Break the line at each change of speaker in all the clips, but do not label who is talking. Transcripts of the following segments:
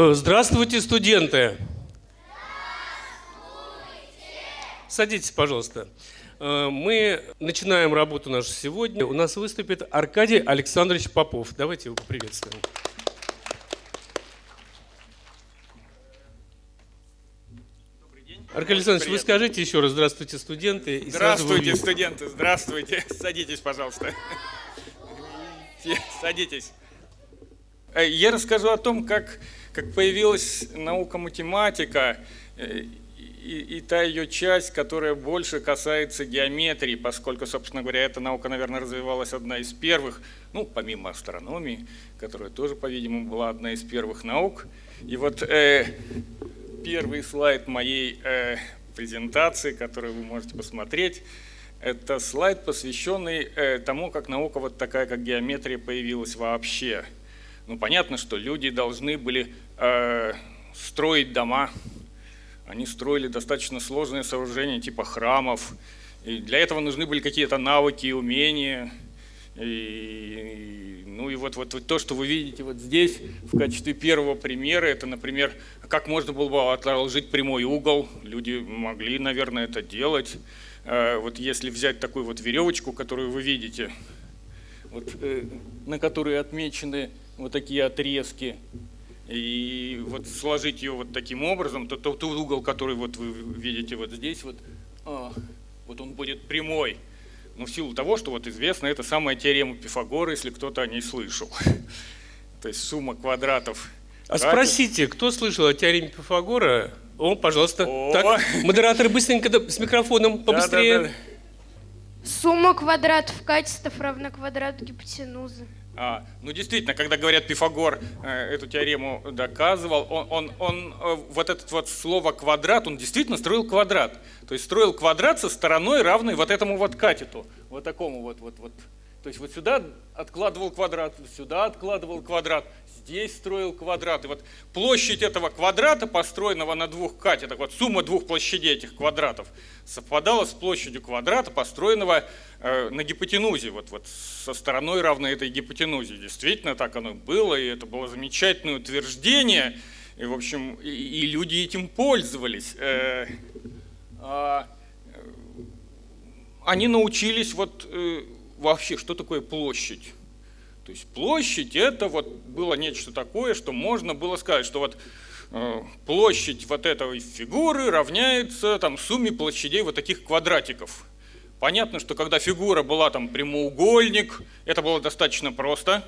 Э, Здравствуйте, студенты! Садитесь, пожалуйста. Э, Мы начинаем работу нашу сегодня. У нас выступит Аркадий Александрович Попов. Давайте его поприветствуем. Аркадий Александрович, вы скажите еще раз «Здравствуйте, студенты». и
Здравствуйте, студенты, здравствуйте. Садитесь, пожалуйста. Садитесь. Э, Я расскажу о том, как, как появилась наука математика э, и, и та ее часть, которая больше касается геометрии, поскольку, собственно говоря, эта наука, наверное, развивалась одна из первых, ну, помимо астрономии, которая тоже, по-видимому, была одна из первых наук. И вот э, первый слайд моей э, презентации, который вы можете посмотреть, это слайд, посвященный э, тому, как наука вот такая, как геометрия, появилась вообще. Ну, понятно, что люди должны были э, строить дома. Они строили достаточно сложные сооружения, типа храмов. И для этого нужны были какие-то навыки и умения. Ну и вот, вот, вот то, что вы видите вот здесь в качестве первого примера, это, например, как можно было бы отложить прямой угол. Люди могли, наверное, это делать. Э, Вот если взять такую вот веревочку, которую вы видите, вот, э, на которой отмечены вот такие отрезки, и вот сложить ее вот таким образом, то тот угол, который вот вы видите вот здесь, вот, а, вот он будет прямой. Но в силу того, что вот известно, это самая теорема Пифагора, если кто-то о ней слышал. То есть сумма квадратов.
А спросите, кто слышал о теореме Пифагора? О, пожалуйста.
О.
Так, модераторы быстренько с микрофоном побыстрее.
Сумма квадратов катетов равна квадрату гипотенузы.
А, ну действительно, когда говорят Пифагор э, эту теорему доказывал, он, он, он э, вот это вот слово квадрат, он действительно строил квадрат. То есть строил квадрат со стороной равной вот этому вот катету, вот такому вот вот вот. То есть вот сюда откладывал квадрат, сюда откладывал квадрат, здесь строил квадрат. И вот площадь этого квадрата, построенного на двух катетах, вот сумма двух площадей этих квадратов, совпадала с площадью квадрата, построенного э, на гипотенузе, вот, вот со стороной равной этой гипотенузе. Действительно так оно было, и это было замечательное утверждение, и, в общем, и, и люди этим пользовались. Э, а, э, они научились вот э, вообще, что такое площадь. То есть площадь это вот было нечто такое, что можно было сказать, что вот э, площадь вот этой фигуры равняется там сумме площадей вот таких квадратиков. Понятно, что когда фигура была там прямоугольник, это было достаточно просто.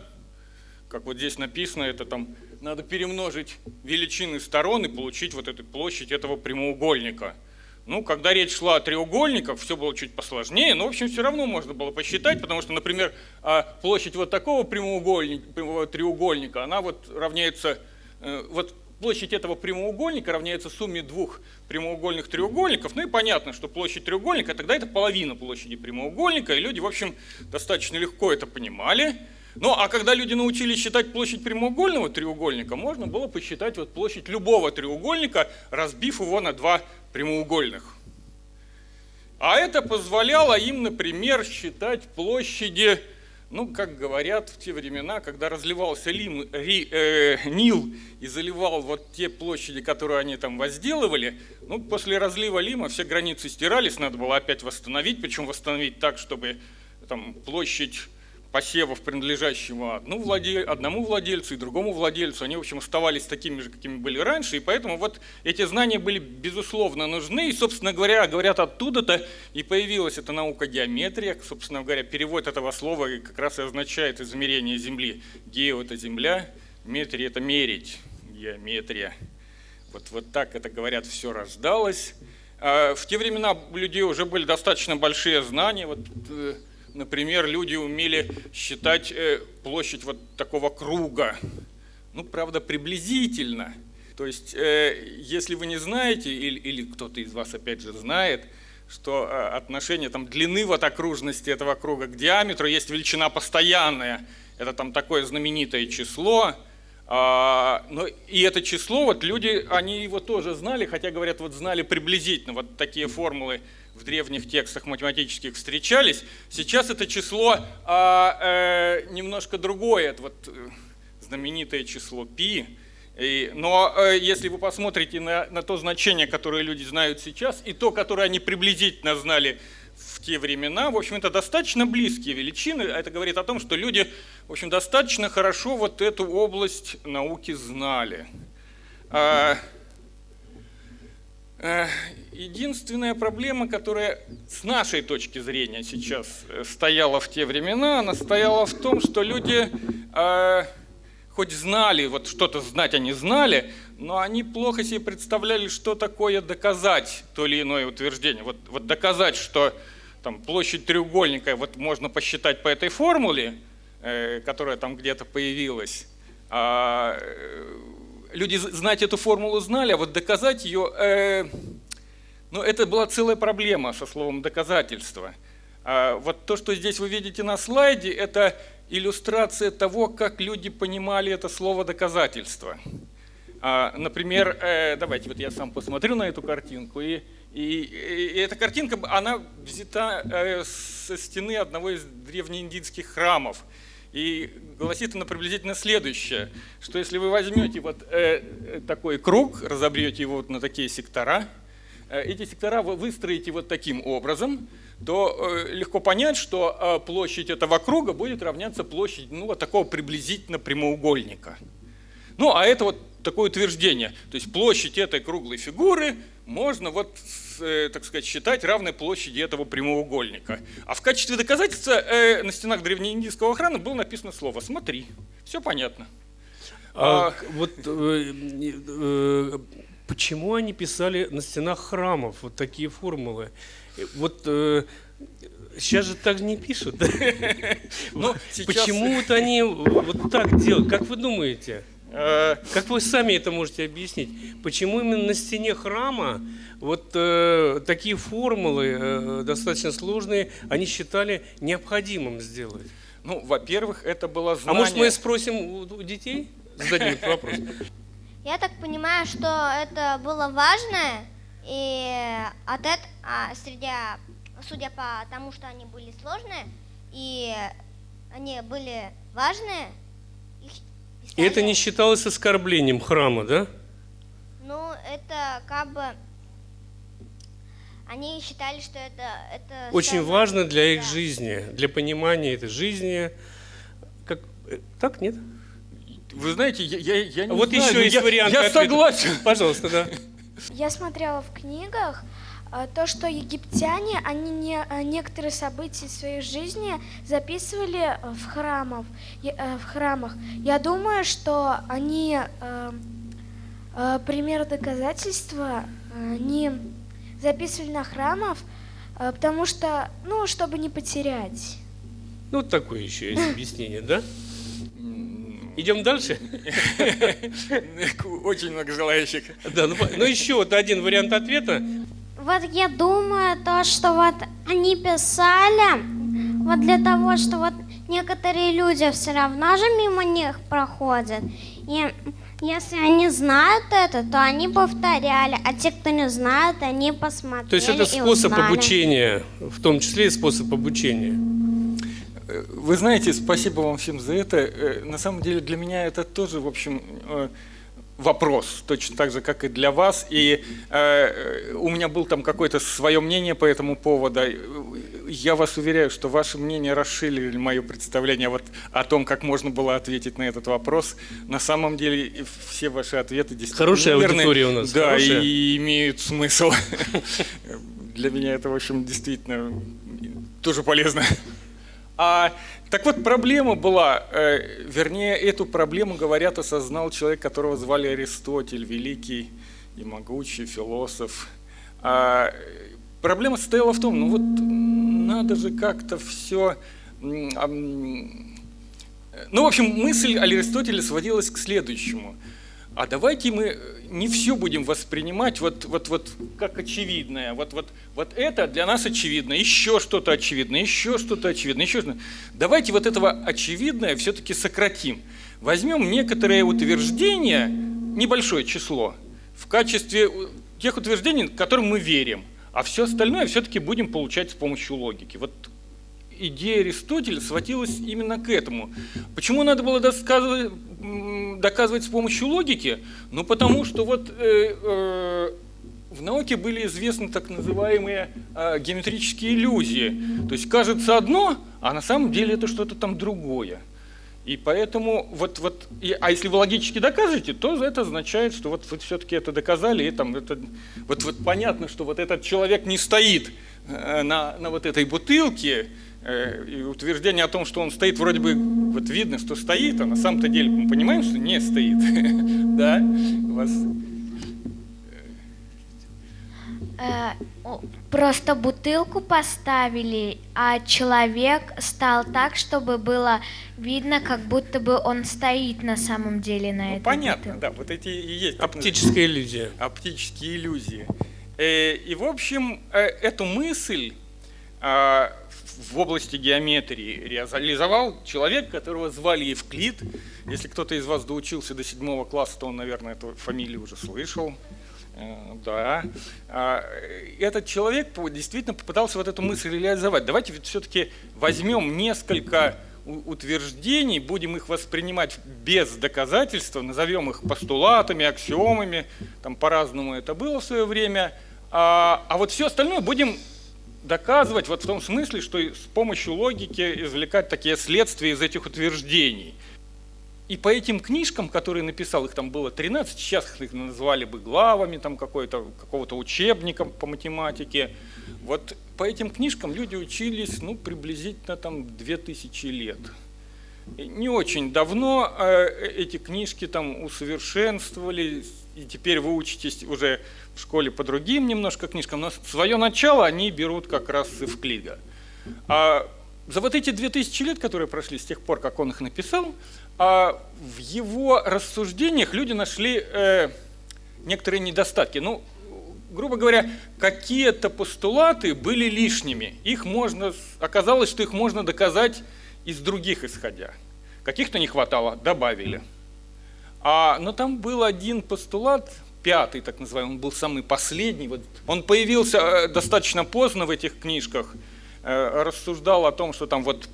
Как вот здесь написано, это там надо перемножить величины сторон и получить вот эту площадь этого прямоугольника. Ну, когда речь шла о треугольниках, все было чуть посложнее, но, в общем, все равно можно было посчитать, потому что, например, а, площадь вот такого прямоугольника, прямого треугольника, она вот равняется, э, вот площадь этого прямоугольника равняется сумме двух прямоугольных треугольников. Ну и понятно, что площадь треугольника, тогда это половина площади прямоугольника, и люди, в общем, достаточно легко это понимали. Ну, а когда люди научились считать площадь прямоугольного треугольника, можно было посчитать вот площадь любого треугольника, разбив его на два прямоугольных. А это позволяло им, например, считать площади, ну, как говорят в те времена, когда разливался Лим, Ри- э, Нил и заливал вот те площади, которые они там возделывали, ну, после разлива Лима все границы стирались, надо было опять восстановить, причем восстановить так, чтобы там площадь посевов, принадлежащего одну владель- одному владельцу и другому владельцу, они, в общем, оставались такими же, какими были раньше, и поэтому вот эти знания были, безусловно, нужны, и, собственно говоря, говорят, оттуда-то и появилась эта наука геометрия, собственно говоря, перевод этого слова как раз и означает измерение Земли. Гео – это Земля, метрия – это мерить, геометрия. Вот, вот так это, говорят, все рождалось. А В те времена у людей уже были достаточно большие знания, вот э, Например, люди умели считать э, площадь вот такого круга. Ну, правда, приблизительно. То есть, э, если вы не знаете, или, или кто-то из вас опять же знает, что э, отношение там, длины вот окружности этого круга к диаметру есть величина постоянная. Это там такое знаменитое число. А, но и это число, вот люди, они его тоже знали, хотя, говорят, вот знали приблизительно. Вот такие формулы в древних текстах математических встречались. Сейчас это число а, э, немножко другое. Это вот э, знаменитое число π. Но э, если вы посмотрите на, на то значение, которое люди знают сейчас, и то, которое они приблизительно знали в те времена, в общем, это достаточно близкие величины. Это говорит о том, что люди, в общем, достаточно хорошо вот эту область науки знали. А, единственная проблема, которая с нашей точки зрения сейчас э, стояла в те времена, она стояла в том, что люди... А, хоть знали, вот что-то знать они знали, но они плохо себе представляли, что такое доказать то или иное утверждение. Вот, вот доказать, что там, площадь треугольника вот можно посчитать по этой формуле, э, которая там где-то появилась. А, э, люди знать эту формулу знали, а вот доказать ее, э, ну это была целая проблема со словом доказательство. А вот то, что здесь вы видите на слайде, это иллюстрация того, как люди понимали это слово «доказательство». А, например, э, давайте вот я сам посмотрю на эту картинку, и, и, и эта картинка, она взята э, со стены одного из древнеиндийских храмов. И гласит она приблизительно следующее, что если вы возьмете вот э, такой круг, разобьете его вот на такие сектора, эти сектора вы выстроите вот таким образом – то э, легко понять, что э, площадь этого круга будет равняться площади ну, вот такого приблизительно прямоугольника. Ну, а это вот такое утверждение. То есть площадь этой круглой фигуры можно вот, э, так сказать, считать равной площади этого прямоугольника. А в качестве доказательства э, на стенах древнеиндийского храма было написано слово «смотри». Все понятно.
А, а, вот э, э, почему они писали на стенах храмов вот такие формулы? Вот э, сейчас же так не пишут. Ну, почему-то они вот так делают. Как вы думаете? Э, как вы сами это можете объяснить? Почему именно на стене храма вот э, такие формулы э, достаточно сложные они считали необходимым сделать?
Ну, во-первых, это было знание...
А может мы спросим у детей? Зададим этот вопрос.
Я так понимаю, что это было важное, и от этого, а, среди, судя по тому, что они были сложные, и они были важные,
И это не считалось оскорблением храма, да?
Ну, это как бы... Они считали, что это... это
Очень самое, важно для их да. жизни, для понимания этой жизни. Как, э, так, нет?
Вы знаете, я, я, я не
вот
знаю.
еще есть
я,
вариант.
Я согласен.
Пожалуйста, да.
Я смотрела в книгах то, что египтяне, они не, э, некоторые события своей жизни записывали э, в, храмов, в храмах. Я думаю, что они, пример доказательства, они записывали на храмов, потому что, ну, чтобы не потерять.
Ну, такое еще есть объяснение, да? Идем дальше?
Очень много желающих.
Да, ну, ну еще вот один вариант ответа.
Вот я думаю, то, что вот они писали, вот для того, что вот некоторые люди все равно же мимо них проходят. И если они знают это, то они повторяли, а те, кто не знают, они посмотрели
То есть это способ обучения, в том числе и способ обучения.
Вы знаете, спасибо вам всем за это. Э, на самом деле для меня это тоже, в общем, э, вопрос, точно так же, как и для вас. И э, у меня был там какое-то свое мнение по этому поводу. Я вас уверяю, что ваше мнение расширили мое представление вот о том, как можно было ответить на этот вопрос. На самом деле все ваши ответы действительно
Хорошая верны, аудитория у нас.
Да, хорошая. и имеют смысл. Для меня это, в общем, действительно тоже полезно. А, так вот, проблема была, э, вернее, эту проблему, говорят, осознал человек, которого звали Аристотель, великий и могучий философ. А, проблема состояла в том, ну вот надо же как-то все... Ну, в общем, мысль Аристотеля сводилась к следующему – а давайте мы не все будем воспринимать вот, вот, вот как очевидное. Вот, вот, вот это для нас очевидно, еще что-то очевидно, еще что-то очевидно, еще что-то. Давайте вот этого очевидное все-таки сократим. Возьмем некоторые утверждения, небольшое число, в качестве тех утверждений, которым мы верим, а все остальное все-таки будем получать с помощью логики. Вот идея Аристотеля сводилась именно к этому. Почему надо было доказывать, доказывать с помощью логики? Ну, потому что вот э, э, в науке были известны так называемые э, геометрические иллюзии. То есть кажется одно, а на самом деле это что-то там другое. И поэтому, вот, вот, и, а если вы логически докажете, то это означает, что вот вы все-таки это доказали, и там это, вот, вот понятно, что вот этот человек не стоит э, на, на вот этой бутылке, и утверждение о том, что он стоит, вроде бы вот видно, что стоит, а на самом-то деле мы понимаем, что не стоит. Да? У вас
Э, просто бутылку поставили, а человек стал так, чтобы было видно, как будто бы он стоит на самом деле на
ну,
этой
Понятно,
бутылке.
да, вот эти и есть.
Оптическая иллюзия.
Оптические иллюзии. Э, и, в общем, э, эту мысль а, в области геометрии реализовал человек, которого звали Евклид. Если кто-то из вас доучился до седьмого класса, то он, наверное, эту фамилию уже слышал. Э, да. А, этот человек действительно попытался вот эту мысль реализовать. Давайте все-таки возьмем несколько утверждений, будем их воспринимать без доказательства, назовем их постулатами, аксиомами, там по-разному это было в свое время, а, а вот все остальное будем доказывать вот в том смысле, что с помощью логики извлекать такие следствия из этих утверждений – и по этим книжкам, которые написал, их там было 13, сейчас их назвали бы главами там какого-то какого учебника по математике. Вот по этим книжкам люди учились ну, приблизительно там 2000 лет. И не очень давно э, эти книжки там усовершенствовали, и теперь вы учитесь уже в школе по другим немножко книжкам, но свое начало они берут как раз с Евклида. А за вот эти 2000 лет, которые прошли с тех пор, как он их написал, а в его рассуждениях люди нашли э, некоторые недостатки. Ну, грубо говоря, какие-то постулаты были лишними. Их можно, оказалось, что их можно доказать из других исходя. Каких-то не хватало, добавили. А, но там был один постулат, пятый так называемый, он был самый последний. Вот он появился э, достаточно поздно в этих книжках, э, рассуждал о том, что там вот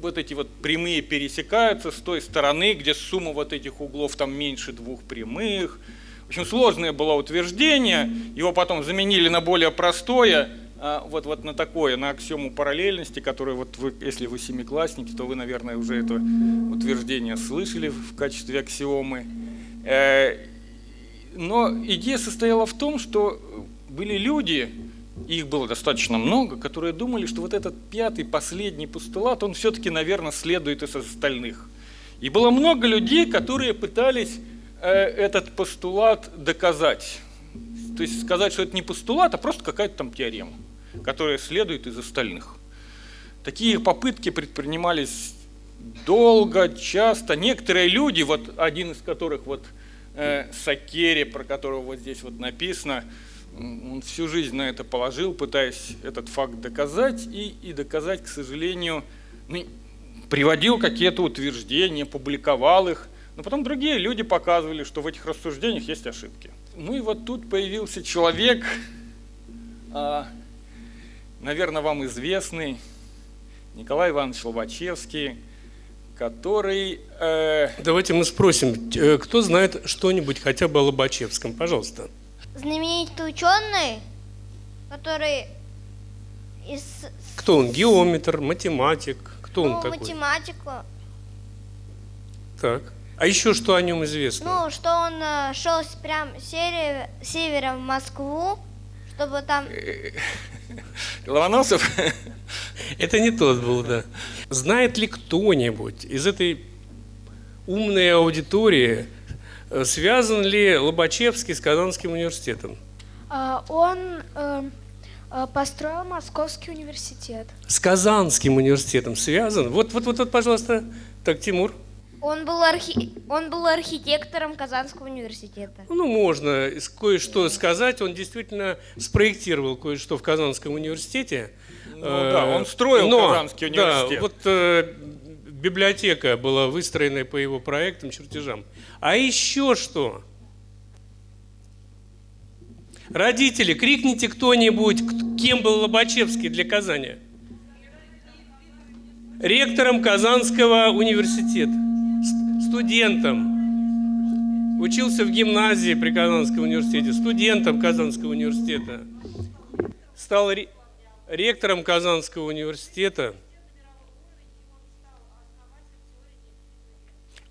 вот эти вот прямые пересекаются с той стороны, где сумма вот этих углов там меньше двух прямых. В общем, сложное было утверждение, его потом заменили на более простое, вот, вот на такое, на аксиому параллельности, которое вот вы, если вы семиклассники, то вы, наверное, уже это утверждение слышали в качестве аксиомы. Э, но идея состояла в том, что были люди, их было достаточно много, которые думали, что вот этот пятый, последний постулат, он все-таки, наверное, следует из остальных. И было много людей, которые пытались э, этот постулат доказать. То есть сказать, что это не постулат, а просто какая-то там теорема, которая следует из остальных. Такие попытки предпринимались долго, часто. Некоторые люди, вот один из которых вот э, Сакери, про которого вот здесь вот написано, он всю жизнь на это положил, пытаясь этот факт доказать, и, и доказать, к сожалению, ну, приводил какие-то утверждения, публиковал их, но потом другие люди показывали, что в этих рассуждениях есть ошибки. Ну и вот тут появился человек, а, наверное, вам известный, Николай Иванович Лобачевский, который...
Э... Давайте мы спросим, э, кто знает что-нибудь хотя бы о Лобачевском, пожалуйста
знаменитый ученый, который из...
Кто он? Геометр, математик? Кто
ну,
он такой?
математику.
Так. А еще что о нем известно?
Ну, что он э, шел прям север, севера в Москву, чтобы там...
Ломоносов?
Это не тот был, да. Знает ли кто-нибудь из этой умной аудитории, Э, связан ли Лобачевский с Казанским университетом?
А, он э, э, построил Московский университет.
С Казанским университетом связан? Вот, вот, вот, вот пожалуйста. Так, Тимур.
Он был, архи... он был архитектором Казанского университета.
Ну, можно кое-что сказать. Он действительно спроектировал кое-что в Казанском университете.
Ну, да, он строил Но, Казанский университет.
Да, вот библиотека была выстроена по его проектам, чертежам. А еще что? Родители, крикните кто-нибудь, кем был Лобачевский для Казани. ректором Казанского университета, студентом. Учился в гимназии при Казанском университете, студентом Казанского университета. Стал ректором Казанского университета.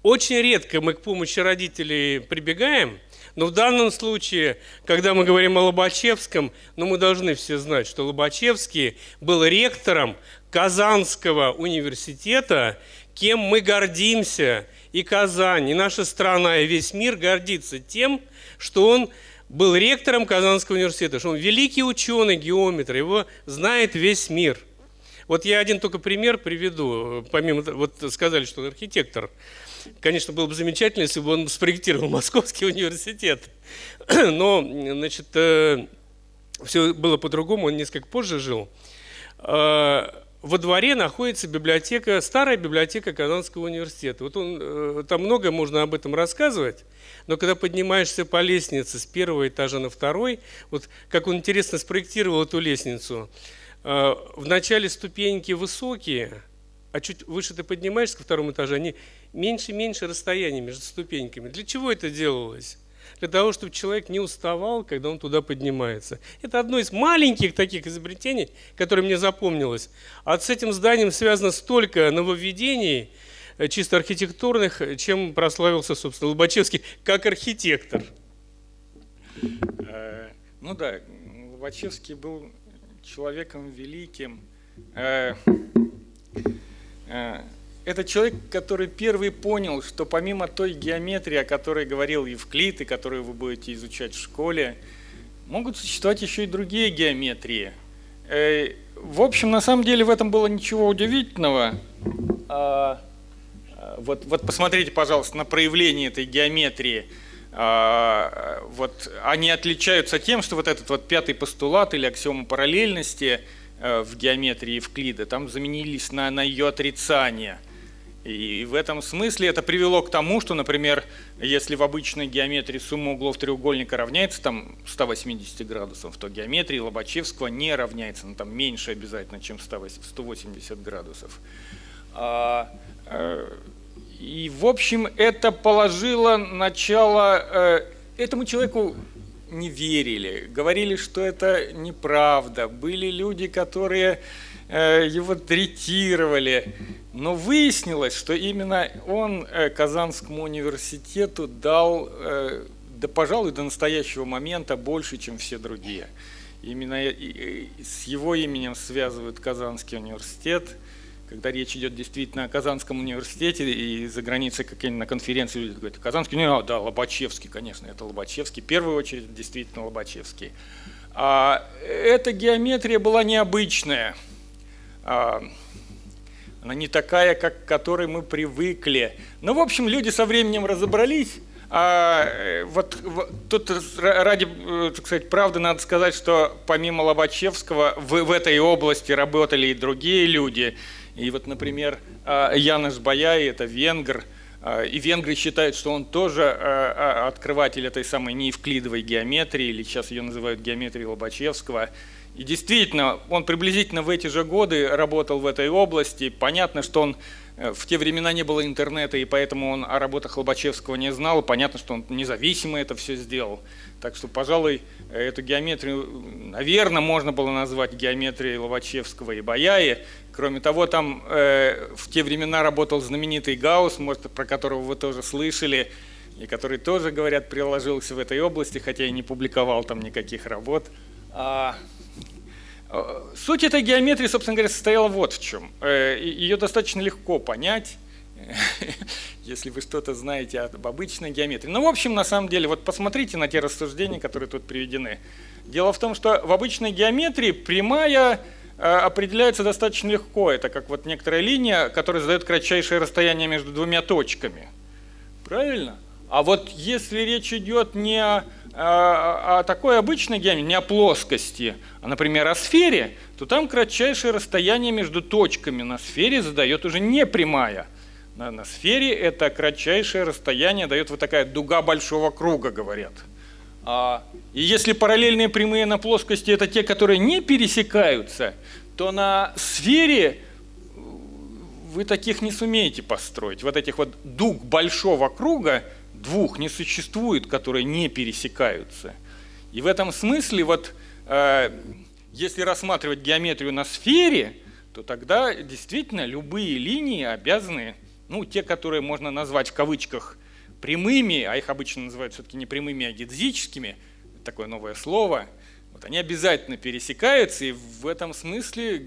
Очень редко мы к помощи родителей прибегаем, но в данном случае, когда мы говорим о Лобачевском, ну, мы должны все знать, что Лобачевский был ректором Казанского университета, кем мы гордимся. И Казань, и наша страна, и весь мир гордится тем, что он был ректором Казанского университета, что он великий ученый, геометр, его знает весь мир. Вот я один только пример приведу, помимо, вот сказали, что он архитектор. Конечно, было бы замечательно, если бы он спроектировал Московский университет. Но, значит, э, все было по-другому, он несколько позже жил. Э, во дворе находится библиотека, старая библиотека Казанского университета. Вот он, э, там много можно об этом рассказывать, но когда поднимаешься по лестнице с первого этажа на второй, вот как он интересно спроектировал эту лестницу, в начале ступеньки высокие, а чуть выше ты поднимаешься ко второму этажу, они меньше и меньше расстояния между ступеньками. Для чего это делалось? Для того, чтобы человек не уставал, когда он туда поднимается. Это одно из маленьких таких изобретений, которое мне запомнилось. А с этим зданием связано столько нововведений, э, чисто архитектурных, чем прославился, собственно, Лобачевский как архитектор.
Э, ну да, Лобачевский был человеком великим. Это человек, который первый понял, что помимо той геометрии, о которой говорил Евклид, и которую вы будете изучать в школе, могут существовать еще и другие геометрии. Э, в общем, на самом деле в этом было ничего удивительного. А, а, вот, вот посмотрите, пожалуйста, на проявление этой геометрии. А, вот они отличаются тем, что вот этот вот пятый постулат или аксиома параллельности э, в геометрии Евклида там заменились на, на ее отрицание – и в этом смысле это привело к тому, что, например, если в обычной геометрии сумма углов треугольника равняется там 180 градусов, то геометрия Лобачевского не равняется, ну, там меньше обязательно, чем 180 градусов. А, э, и, в общем, это положило начало... Э, этому человеку не верили, говорили, что это неправда. Были люди, которые его третировали. Но выяснилось, что именно он э, Казанскому университету дал, э, да, пожалуй, до настоящего момента больше, чем все другие. Именно с его именем связывают Казанский университет. Когда речь идет действительно о Казанском университете, и за границей какие-нибудь на конференции люди говорят, Казанский университет, да, Лобачевский, конечно, это Лобачевский. В первую очередь, действительно, Лобачевский. А эта геометрия была необычная – а, она не такая, как к которой мы привыкли. Ну, в общем, люди со временем разобрались. А э, вот, вот тут ради, э, так сказать, правды надо сказать, что помимо Лобачевского в, в этой области работали и другие люди. И вот, например, а, Януш Баяй, это венгр, а, и венгры считают, что он тоже открыватель этой самой неевклидовой геометрии, или сейчас ее называют геометрией Лобачевского. И действительно, он приблизительно в эти же годы работал в этой области. Понятно, что он э, в те времена не было интернета, и поэтому он о работах Лобачевского не знал. Понятно, что он независимо это все сделал. Так что, пожалуй, эту геометрию, наверное, можно было назвать геометрией Лобачевского и Баяи. Кроме того, там э, в те времена работал знаменитый Гаусс, может, про которого вы тоже слышали, и который тоже, говорят, приложился в этой области, хотя и не публиковал там никаких работ. А, Суть этой геометрии, собственно говоря, состояла вот в чем. Э, Ее достаточно легко понять, если вы что-то знаете об обычной геометрии. Ну, в общем, на самом деле, вот посмотрите на те рассуждения, которые тут приведены. Дело в том, что в обычной геометрии прямая э, определяется достаточно легко. Это как вот некоторая линия, которая задает кратчайшее расстояние между двумя точками. Правильно? А вот если речь идет не о, о такой обычной геометрии, не о плоскости, а, например, о сфере, то там кратчайшее расстояние между точками на сфере задает уже не прямая. На, на сфере это кратчайшее расстояние дает вот такая дуга большого круга, говорят. А, и если параллельные прямые на плоскости это те, которые не пересекаются, то на сфере вы таких не сумеете построить. Вот этих вот дуг большого круга двух не существует, которые не пересекаются. И в этом смысле вот э, если рассматривать геометрию на сфере, то тогда действительно любые линии обязаны, ну, те, которые можно назвать в кавычках прямыми, а их обычно называют все-таки не прямыми, а гидзическими, такое новое слово, вот они обязательно пересекаются, и в этом смысле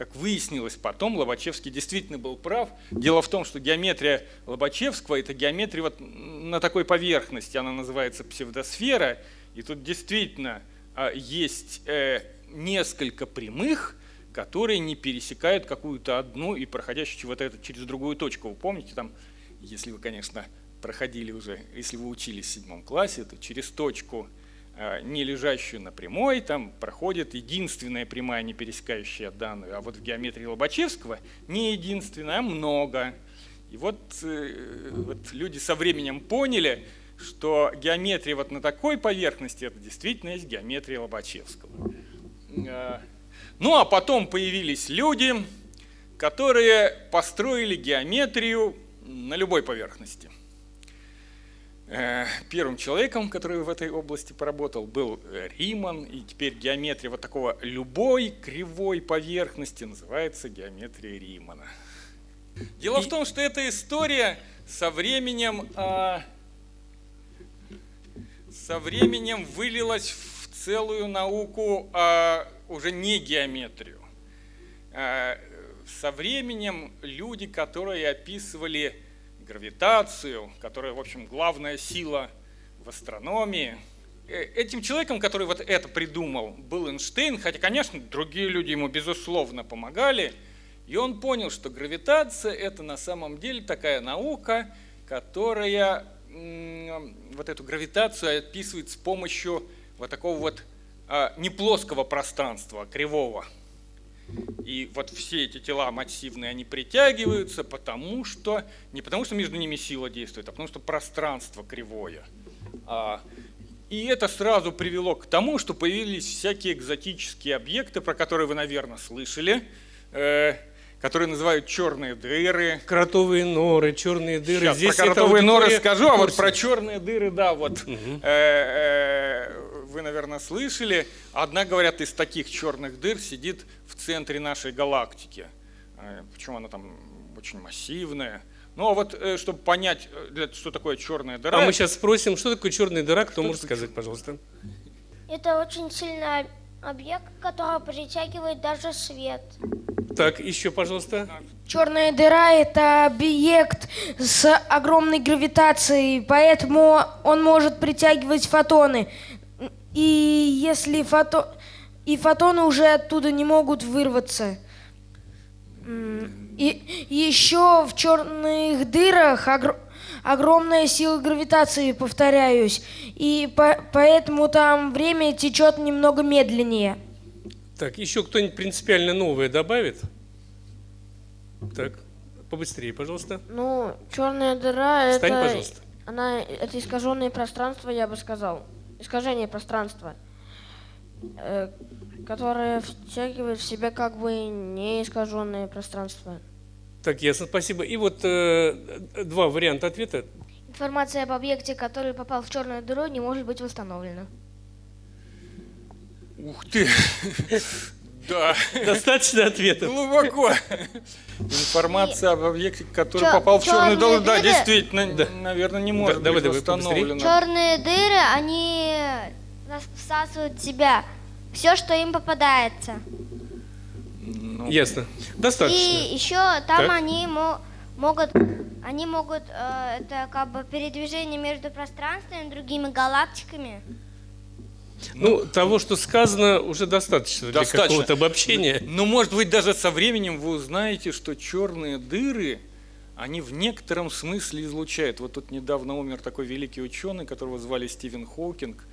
как выяснилось потом, Лобачевский действительно был прав. Дело в том, что геометрия Лобачевского – это геометрия вот на такой поверхности, она называется псевдосфера, и тут действительно а, есть э, несколько прямых, которые не пересекают какую-то одну и проходящую вот это через другую точку. Вы помните, там, если вы, конечно, проходили уже, если вы учились в седьмом классе, то через точку не лежащую на прямой, там проходит единственная прямая, не пересекающая данную. А вот в геометрии Лобачевского не единственная, а много. И вот, э, вот люди со временем поняли, что геометрия вот на такой поверхности, это действительно есть геометрия Лобачевского. Э, ну а потом появились люди, которые построили геометрию на любой поверхности. Э, первым человеком, который в этой области поработал, был э, Риман, и теперь геометрия вот такого любой кривой поверхности называется геометрия Римана. Дело и... в том, что эта история со временем, а, со временем вылилась в целую науку, а, уже не геометрию. А, со временем люди, которые описывали гравитацию, которая, в общем, главная сила в астрономии. Э, этим человеком, который вот это придумал, был Эйнштейн, хотя, конечно, другие люди ему, безусловно, помогали. И он понял, что гравитация – это на самом деле такая наука, которая вот эту гравитацию описывает с помощью вот такого вот а, не плоского пространства, а кривого. И вот все эти тела массивные, они притягиваются, потому что, не потому что между ними сила действует, а потому что пространство кривое. А, и это сразу привело к тому, что появились всякие экзотические объекты, про которые вы, наверное, слышали, э, которые называют черные дыры.
Кротовые норы, черные дыры.
Сейчас Здесь про кротовые норы скажу, а вот про черные дыры, да, вот. Угу. Э, э, вы, наверное, слышали. Одна, говорят, из таких черных дыр сидит в центре нашей галактики. Э, Почему она там очень массивная. Ну а вот, э, чтобы понять, э, что такое черная дыра...
А мы сейчас спросим, что такое черная дыра, кто может сказать, пожалуйста?
Это очень сильный объект, который притягивает даже свет.
Так, еще, пожалуйста.
Черная дыра – это объект с огромной гравитацией, поэтому он может притягивать фотоны. И если фото... и фотоны уже оттуда не могут вырваться. И, еще в черных дырах огр... огромная сила гравитации, повторяюсь. И по... поэтому там время течет немного медленнее.
Так, еще кто-нибудь принципиально новое добавит? Так, побыстрее, пожалуйста.
Ну, черная дыра
Встань,
это...
пожалуйста.
Она, это искаженное пространство, я бы сказал искажение пространства, э, которое втягивает в себя как бы не искаженное пространство.
Так, ясно, спасибо. И вот э, два варианта ответа.
Информация об объекте, который попал в черную дыру, не может быть восстановлена.
Ух ты! Да.
Достаточно ответов.
Глубоко. Информация об объекте, который Чё, попал в черную дыру, да, действительно, да. наверное, не может да, быть давай, восстановлена.
Черные дыры, они всасывают в себя все, что им попадается.
Ну. Ясно. Достаточно.
И еще там так. они могут, они могут, э, это как бы передвижение между пространствами и другими галактиками.
Ну, того, что сказано, уже достаточно, достаточно. для какого-то обобщения.
Но, может быть, даже со временем вы узнаете, что черные дыры, они в некотором смысле излучают. Вот тут недавно умер такой великий ученый, которого звали Стивен Хокинг.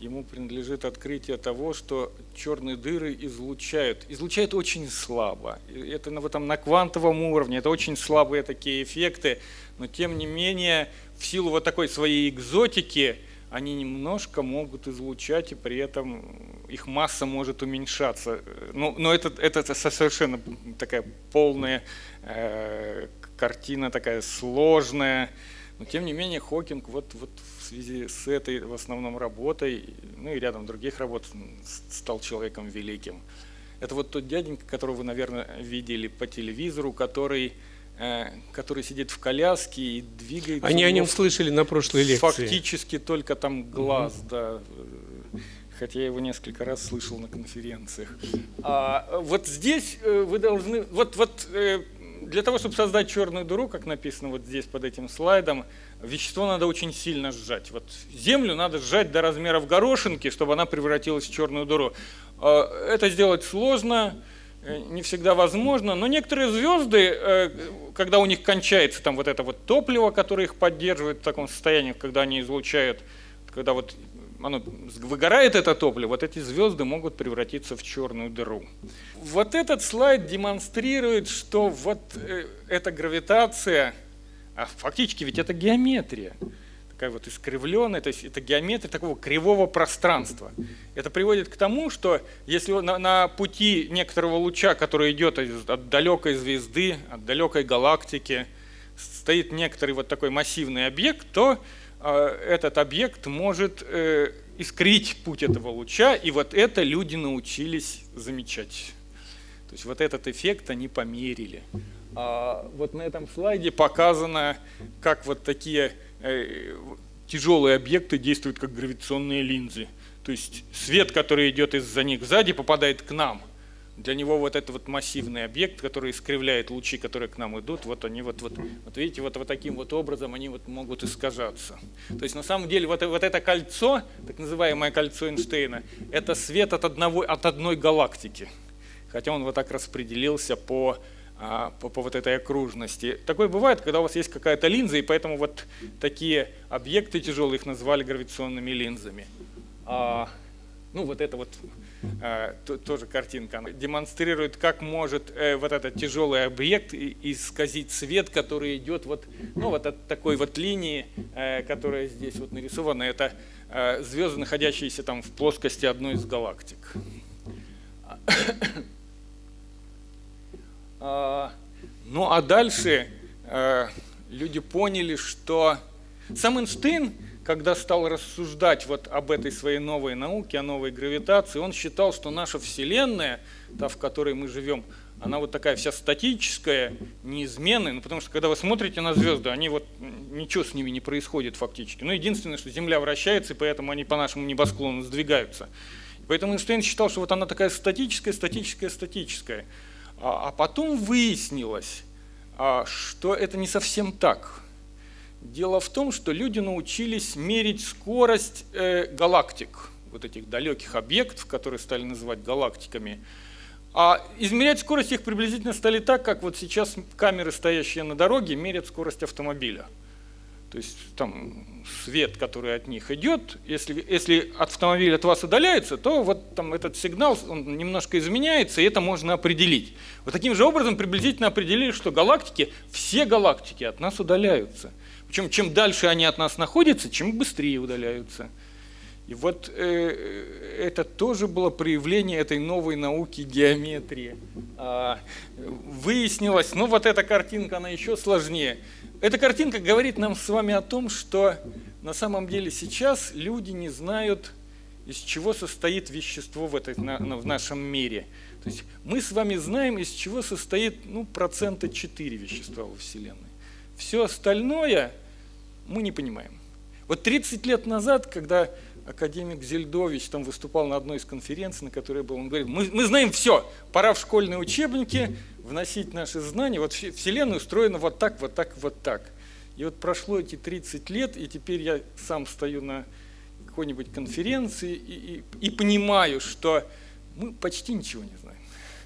Ему принадлежит открытие того, что черные дыры излучают. Излучают очень слабо. Это на, этом, на квантовом уровне, это очень слабые такие эффекты. Но тем не менее, в силу вот такой своей экзотики, они немножко могут излучать, и при этом их масса может уменьшаться. Ну, но это, это совершенно такая полная э, картина, такая сложная. Но тем не менее Хокинг вот, вот в связи с этой в основном работой, ну и рядом других работ, стал человеком великим. Это вот тот дяденька, которого вы, наверное, видели по телевизору, который который сидит в коляске и двигается.
Они о нем слышали на прошлой лекции.
Фактически только там глаз, угу. да. Хотя я его несколько раз слышал на конференциях. А вот здесь э, вы должны, вот, вот э, для того, чтобы создать черную дыру, как написано вот здесь под этим слайдом, вещество надо очень сильно сжать. Вот землю надо сжать до размеров горошинки, чтобы она превратилась в черную дыру. Это сделать сложно, Э, не всегда возможно, но некоторые звезды, э, когда у них кончается там вот это вот топливо, которое их поддерживает в таком состоянии, когда они излучают, когда вот оно выгорает это топливо, вот эти звезды могут превратиться в черную дыру. Вот этот слайд демонстрирует, что вот э, эта гравитация, а фактически ведь это геометрия, такая вот искривленная, то есть это геометрия такого кривого пространства. Это приводит к тому, что если на, на пути некоторого луча, который идет от далекой звезды, от далекой галактики, стоит некоторый вот такой массивный объект, то э, этот объект может э, искрить путь этого луча, и вот это люди научились замечать. То есть вот этот эффект они померили. А вот на этом слайде показано, как вот такие тяжелые объекты действуют как гравитационные линзы. То есть свет, который идет из-за них сзади, попадает к нам. Для него вот этот вот массивный объект, который искривляет лучи, которые к нам идут, вот они вот, вот, вот видите, вот, вот таким вот образом они вот могут искажаться. То есть на самом деле вот, вот это кольцо, так называемое кольцо Эйнштейна, это свет от, одного, от одной галактики. Хотя он вот так распределился по по, по вот этой окружности. Такое бывает, когда у вас есть какая-то линза, и поэтому вот такие объекты тяжелые их назвали гравитационными линзами. А, ну вот это вот а, то, тоже картинка она демонстрирует, как может э, вот этот тяжелый объект исказить свет, который идет вот, ну, вот от такой вот линии, э, которая здесь вот нарисована. Это э, звезды, находящиеся там в плоскости одной из галактик. А, ну а дальше э, люди поняли, что сам Эйнштейн, когда стал рассуждать вот об этой своей новой науке, о новой гравитации, он считал, что наша Вселенная, та, в которой мы живем, она вот такая вся статическая, неизменная, ну, потому что когда вы смотрите на звезды, они вот, ничего с ними не происходит фактически. Ну, единственное, что Земля вращается, и поэтому они по нашему небосклону сдвигаются. Поэтому Эйнштейн считал, что вот она такая статическая, статическая, статическая. А, а потом выяснилось, а, что это не совсем так. Дело в том, что люди научились мерить скорость э, галактик, вот этих далеких объектов, которые стали называть галактиками. А измерять скорость их приблизительно стали так, как вот сейчас камеры, стоящие на дороге, мерят скорость автомобиля. То есть там свет, который от них идет, если, если автомобиль от вас удаляется, то вот там этот сигнал он немножко изменяется, и это можно определить. Вот таким же образом приблизительно определили, что галактики, все галактики от нас удаляются. Причем чем дальше они от нас находятся, чем быстрее удаляются. И вот э, это тоже было проявление этой новой науки геометрии. А, выяснилось, ну вот эта картинка, она еще сложнее. Эта картинка говорит нам с вами о том, что на самом деле сейчас люди не знают, из чего состоит вещество в, этой, на, в нашем мире. То есть мы с вами знаем, из чего состоит ну, процента 4 вещества во Вселенной. Все остальное мы не понимаем. Вот 30 лет назад, когда академик Зельдович там выступал на одной из конференций, на которой был, он говорит, мы, мы знаем все, пора в школьные учебники вносить наши знания. Вот Вселенная устроена вот так, вот так, вот так. И вот прошло эти 30 лет, и теперь я сам стою на какой-нибудь конференции и, и, и понимаю, что мы почти ничего не знаем.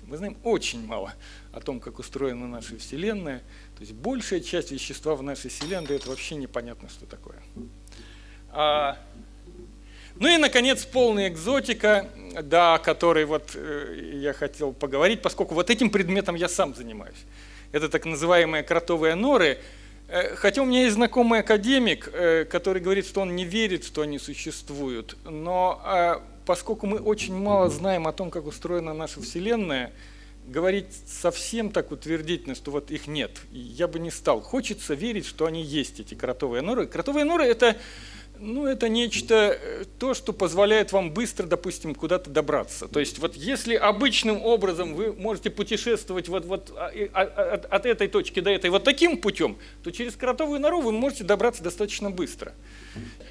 Мы знаем очень мало о том, как устроена наша Вселенная. То есть большая часть вещества в нашей Вселенной – это вообще непонятно, что такое. А, ну и, наконец, полная экзотика, да, о которой вот э, я хотел поговорить, поскольку вот этим предметом я сам занимаюсь. Это так называемые кротовые норы. Э, Хотя у меня есть знакомый академик, э, который говорит, что он не верит, что они существуют. Но поскольку мы очень мало знаем о том, как устроена наша Вселенная, говорить совсем так утвердительно, что вот их нет, я бы не стал. Хочется верить, что они есть, эти кротовые норы. Кротовые норы – это ну, это нечто, э, то, что позволяет вам быстро, допустим, куда-то добраться. То есть вот если обычным образом вы можете путешествовать вот, вот а, а- а- от, от этой точки до этой вот таким путем, то через кротовую нору вы можете добраться достаточно быстро.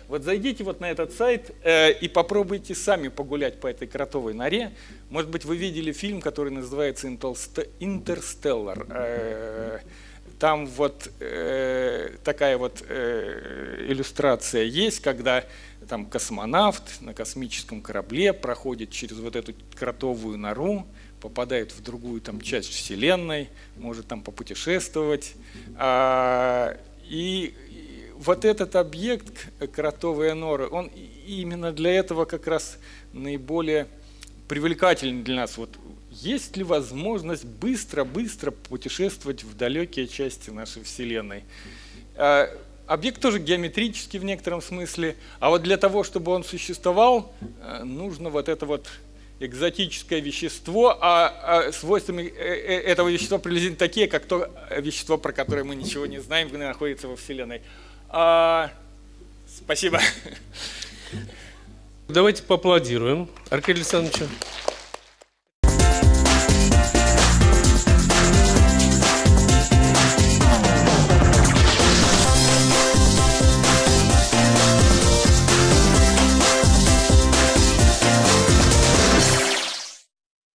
Вот зайдите вот на этот сайт э, и попробуйте сами погулять по этой кротовой норе. Может быть, вы видели фильм, который называется «Интерст- «Интерстеллар». Э, там вот э, такая вот э, иллюстрация есть, когда там космонавт на космическом корабле проходит через вот эту кротовую нору, попадает в другую там часть Вселенной, может там попутешествовать. А, и и вот этот объект, кротовые норы, он именно для этого как раз наиболее привлекательный для нас. Вот есть ли возможность быстро-быстро путешествовать в далекие части нашей Вселенной? А, Объект тоже геометрический в некотором смысле, а вот для того, чтобы он существовал, э, нужно вот это вот экзотическое вещество, а, а свойствами э, э, этого вещества приблизительно такие, как то вещество, про которое мы ничего не знаем, находится во Вселенной. А, спасибо.
Давайте поаплодируем Аркадию Александровичу.